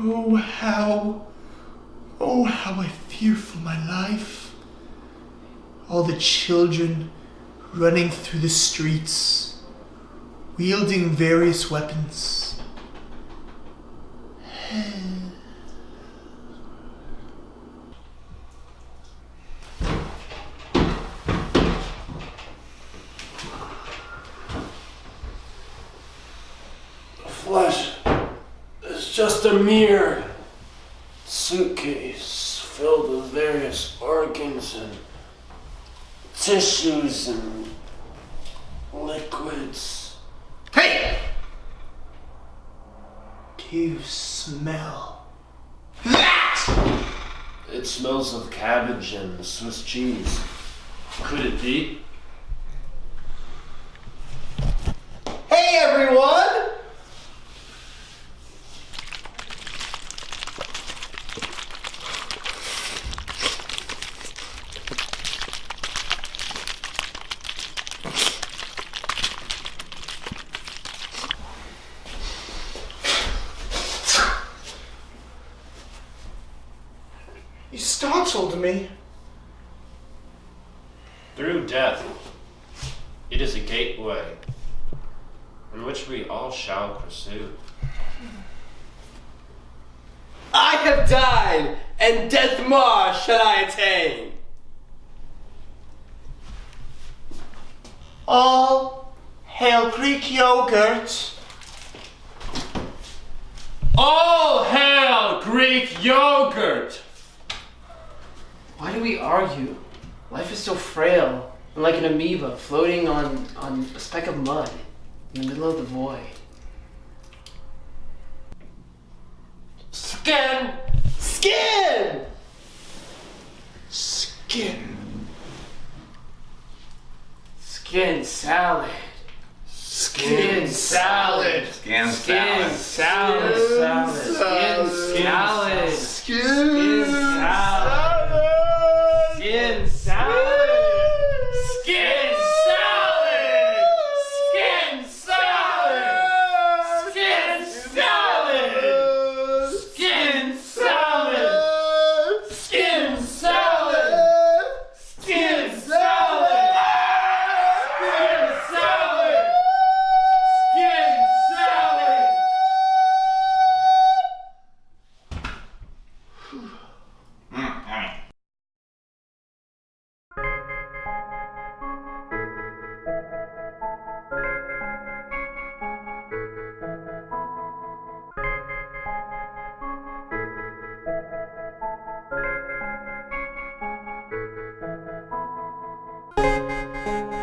Oh, how, oh, how I fear for my life. All the children running through the streets, wielding various weapons. flesh is just a mere suitcase filled with various organs and tissues and liquids. Hey! Do you smell that? It smells of cabbage and Swiss cheese. Could it be? Hey, everyone! You startled me. Through death, it is a gateway in which we all shall pursue. I have died, and death more shall I attain. All hail Greek yogurt. All hail Greek yogurt! Why do we argue? Life is so frail and like an amoeba floating on, on a speck of mud in the middle of the void. Skin! Skin! Skin. Skin salad. Skin salad. Skin Skin Música